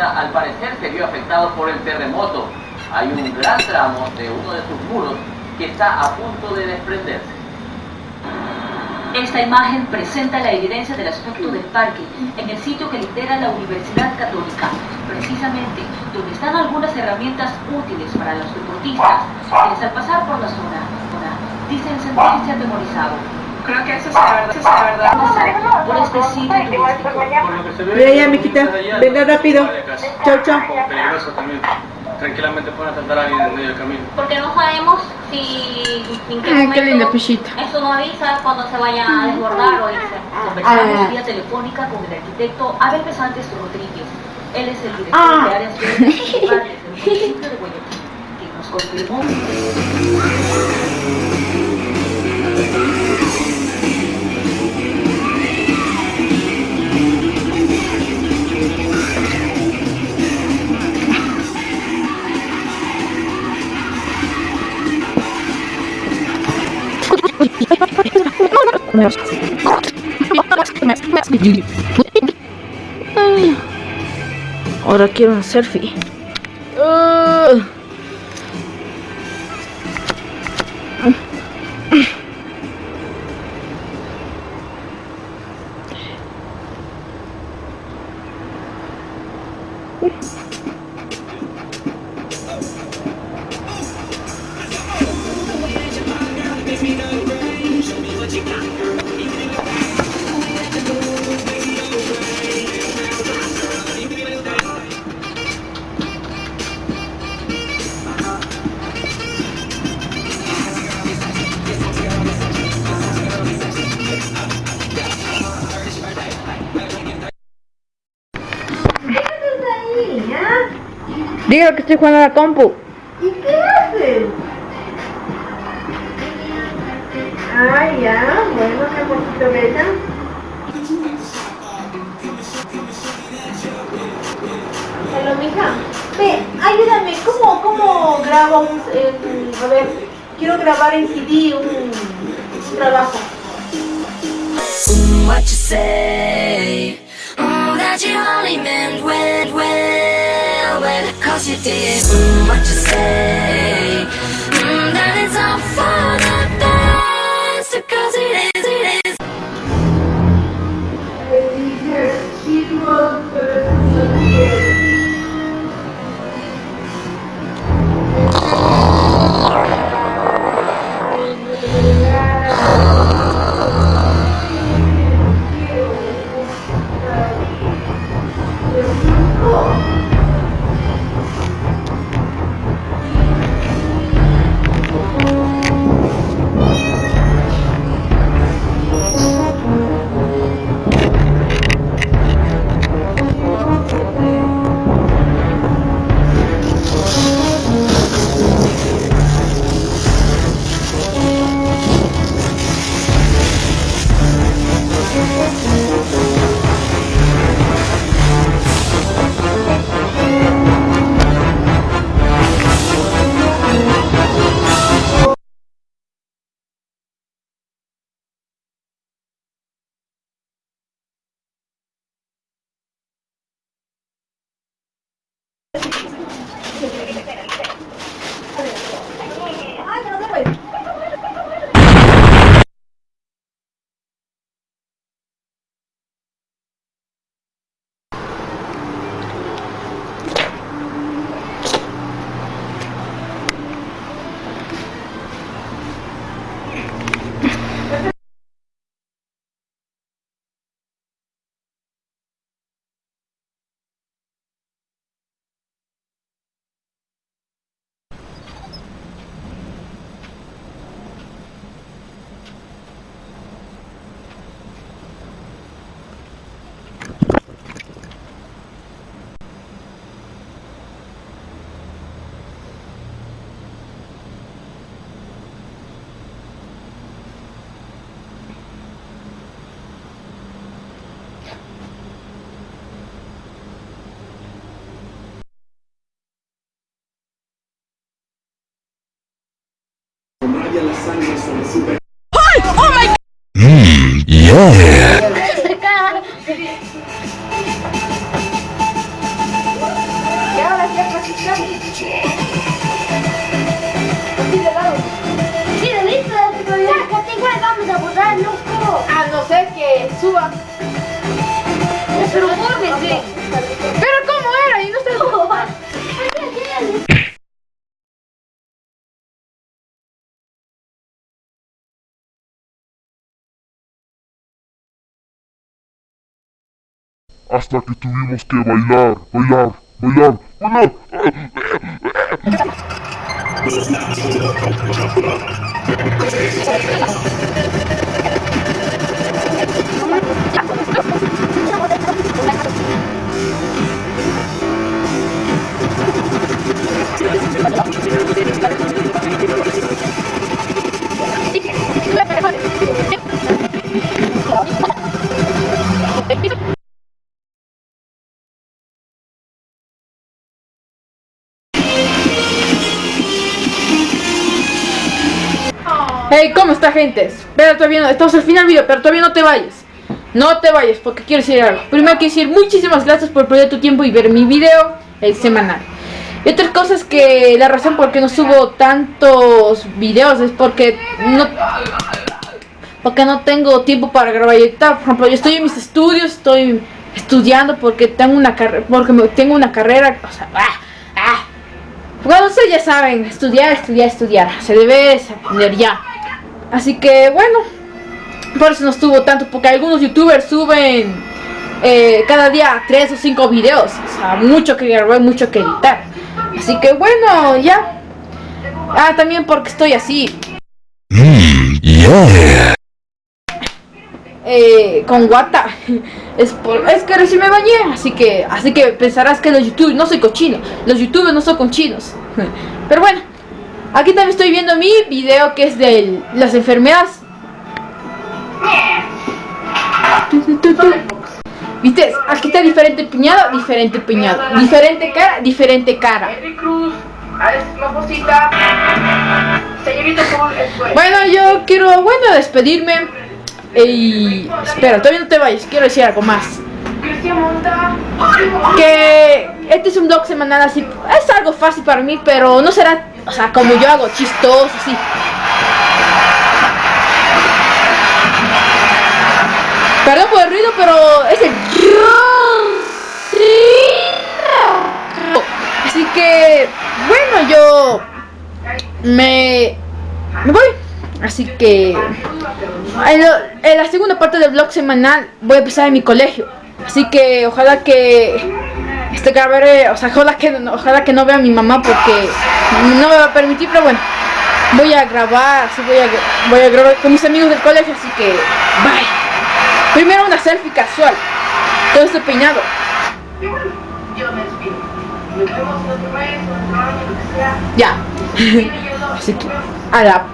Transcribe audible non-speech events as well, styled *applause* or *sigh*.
Al parecer se vio afectado por el terremoto. Hay un gran tramo de uno de sus muros que está a punto de desprenderse. Esta imagen presenta la evidencia del aspecto del parque en el sitio que lidera la Universidad Católica, precisamente donde están algunas herramientas útiles para los deportistas, quienes al pasar por la zona, dicen sentirse atemorizados. Creo que eso es la verdad, eso es la verdad. Por. Mira ya, miquita, venga rápido. Chao, chao. Peligroso también. Tranquilamente pueden atentar a alguien en medio del camino. Porque no sabemos si en qué Ay, momento qué linda pechita. eso no avisa cuando se vaya a desbordar o irse. Conversamos Ah. vía telefónica con el arquitecto Abel Pesantes Rodríguez. Él es el director Ah. de áreas municipales del municipio de Guayaquil, que nos confirmó Ay. Ahora quiero una selfie. Uh. Dígalo que estoy jugando a la compu. ¿Y qué haces? Ah, ya, bueno, qué poquito bella. Hola, mija. Ve, ayúdame, ¿cómo, cómo grabo un, en- a ver, quiero grabar en CD un, un trabajo. What you say? Mm, that you only meant well, well, cause you did. What you say? oh Mmm, yeah. Hasta que tuvimos que bailar, bailar, bailar, bailar. Hey, ¿cómo está gente? Espera, todavía no, estamos al final del video, pero todavía no te vayas. No te vayas, porque quiero decir algo. Primero quiero decir muchísimas gracias por perder tu tiempo y ver mi video el semanal. Y otra cosa es que la razón por qué no subo tantos videos es porque no porque no tengo tiempo para grabar y editar. Por ejemplo, yo estoy en mis estudios, estoy estudiando porque tengo una carrera, porque tengo una carrera, o ah, ah. Bueno, ustedes ya saben, estudiar, estudiar, estudiar. Se debe aprender ya. Así que bueno, por eso no estuvo tanto, porque algunos youtubers suben eh, cada día tres o cinco videos. O sea, mucho que grabar, mucho que editar. Así que bueno, ya. Ah, también porque estoy así. Eh, con guata *laughs* es, por- es que recién me bañé así que así que pensarás que los youtubers no soy cochino los youtubers no son cochinos *laughs* pero bueno aquí también estoy viendo mi video que es de las enfermedades. Viste aquí está diferente piñado diferente piñado diferente cara diferente cara. Bueno, yo quiero, bueno, despedirme. Y espera, todavía no te vayas, quiero decir algo más. Que este es un blog semanal así, es algo fácil para mí, pero no será, o sea, como yo hago, chistoso, así. Perdón por el ruido, pero es el... Así que, bueno, yo me, me voy. Así que en, en la segunda parte del blog semanal voy a empezar en mi colegio. Así que ojalá que este grabaré, o sea, ojalá que, ojalá que no vea mi mamá porque no me va a permitir, pero bueno, voy a grabar, voy a, grabar con mis amigos del colegio, así que bye. Primero una selfie casual, todo este peinado. Ya. Así que, a la...